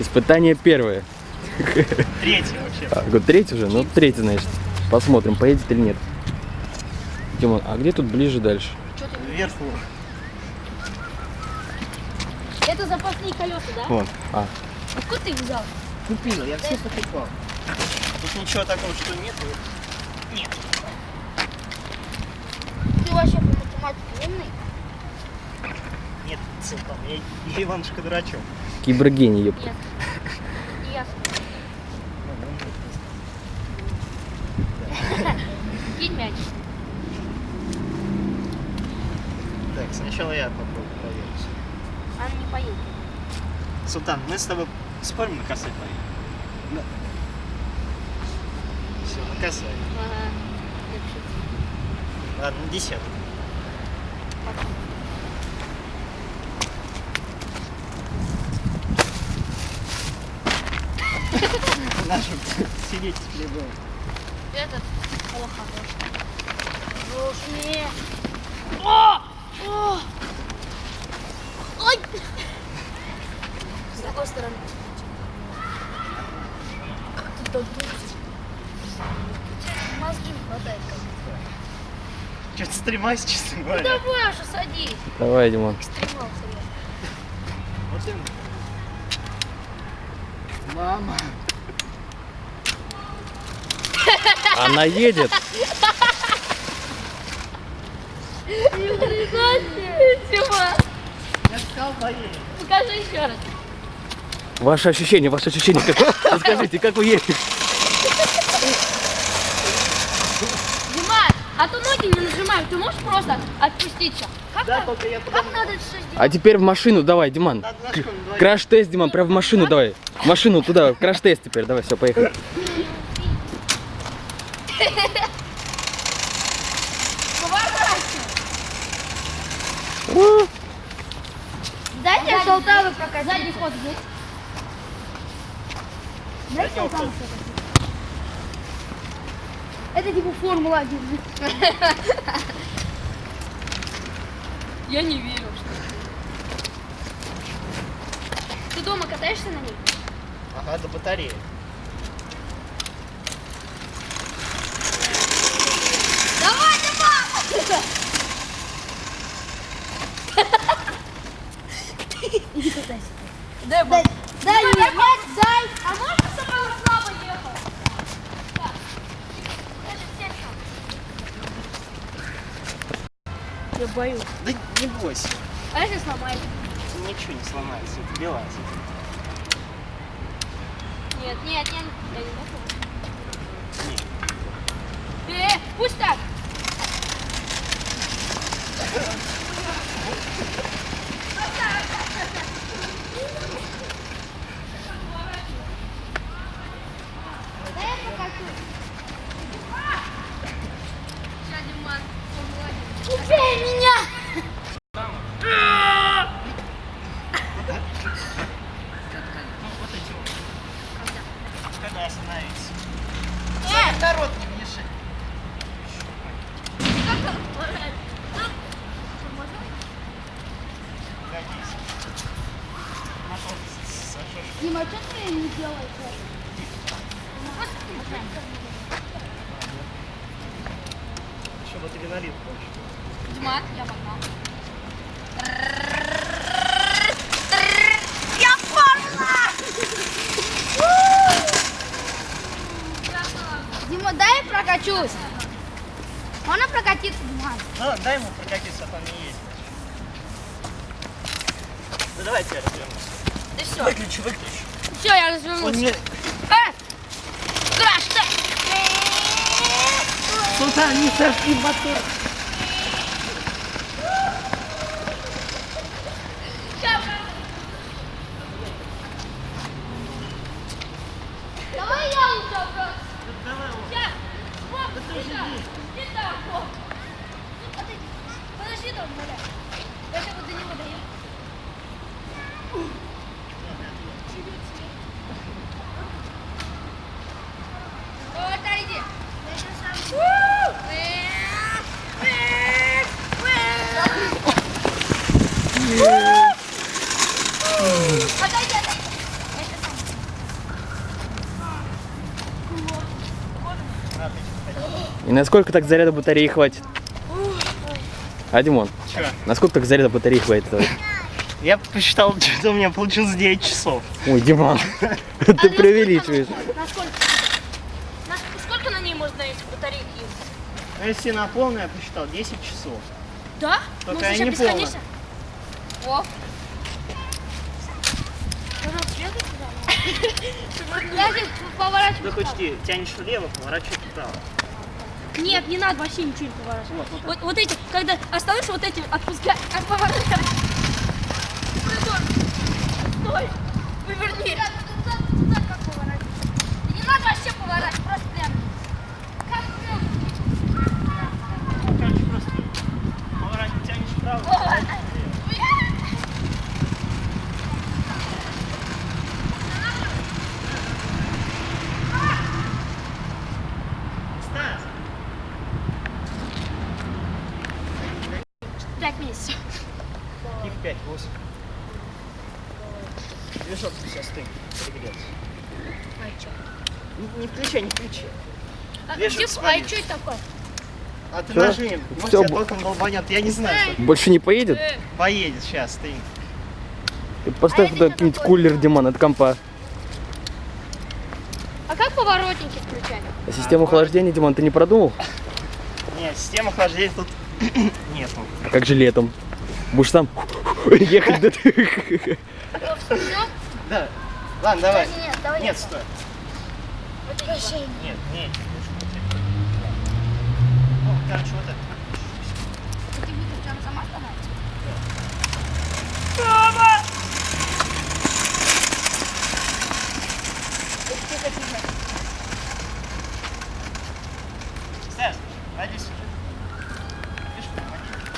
Испытание первое. Третье вообще. А, третий уже? Ну, третий, значит. Посмотрим, поедет или нет. Димон, а где тут ближе дальше? Вверху. Это запасные колеса, да? Вон. А, Откуда ты их взял? Купил, я все покупал. Тут ничего такого, что нет. Нет. Ты вообще по математике умный? Нет, Султан, я, Иванушка дурачок. кибергений, ёпта. Кинь мяч. Так, сначала я попробую проверить. Она не поедет. Султан, мы с тобой спорим на косой поедем? Да. Все, на косой. Ага. Ладно, на десятку. Нашу сидеть с хлебом. Этот плохо Слушай. О! О! Ой! С какой стороны? Ты так думаешь? Мозги не хватает. Что-то стремаюсь, честно Ну говоря. давай уже садись. Давай, Димон. Стремался я. Вот именно. Мама. Она едет. Покажи еще раз. Ваше ощущение, ваше ощущение. Как... Расскажите, как вы едете? А то ноги не нажимаем. Ты можешь просто отпустить все? Как, Да, так? только я как надо это все сделать? А теперь в машину давай, Диман. Надо. Краш-тест, Диман, прям в машину давай. В машину туда, краш-тест теперь. Давай, все, поехали. Дайте. Задний ход есть. Дайте прокатить. Это типа Формула-1. Я не верю, что Ты дома катаешься на ней? Ага, до батареи. Давай, Дима! Иди катайся. Дай, дай, дай, мне мяч, дай. А можно со мной слабо ехал? Так. Даже сядь там. Я боюсь. Да не бойся. А если сломается? Ничего не сломается. Это вилась. Нет, нет, нет. Я не могу. Э, пусть так. Да я покажу. Убей меня! Вот эти вот. Когда остановиться. Э, Народ не мешай. Годись. Мотор Дима, что ты не делаешь? Чтобы адреналин больше. Дима, я погнал. Дима, дай прокачусь. Можно прокатиться, Дима? Ну, дай ему прокатиться, а там не есть. Ну давай тебя развернем. Да все. Выключи, выключи. Все, я развернулся. не... А! Ты! Султан, не сожги мотор. Давай я обратно. Давай, Сейчас. Так, стоп. Ну, подойди. Подожди там, Маля. И насколько так заряда батареи хватит? А, Димон? Че? Насколько так заряда батареи хватит? Я посчитал, что у меня получилось 9 часов. Ой, Димон, ты преувеличиваешь. Сколько на ней можно эти батарейки? Ну, если на полную я посчитал, 10 часов. Да? Только ну, я не полная. Я здесь поворачиваю. Ты хоть тянешь влево, поворачивай вправо. Нет, не надо вообще ничего не поворачивать. Вот, вот эти, когда остановишь, вот эти отпускай, а поворачивай. Стой, поверни. Да Не надо вообще поворачивать, просто прям. Как прям. Ну, короче, просто поворачивай, тянешь вправо. поворачивай влево. Стас, Пять месяцев. их 5, 8. Движок сейчас ты перегреться. А что? Не, включай, не включай. А, где- а свалится. что это такое? А ты Всё? нажми, может Всё, тебя током долбанет, я не знаю. что. Больше не поедет? Поедет сейчас, ты. Ты Поставь А туда какой-нибудь кулер, Димон, от компа. А как поворотники включать? А систему охлаждения, Димон, ты не продумал? Нет, система охлаждения тут нету. А как же летом? Будешь там ехать, да. Ладно, давай. Нет, давай. Нет, стой. Вообще. Нет, нет. Ну, короче, вот это. Ты видишь, она сама становится?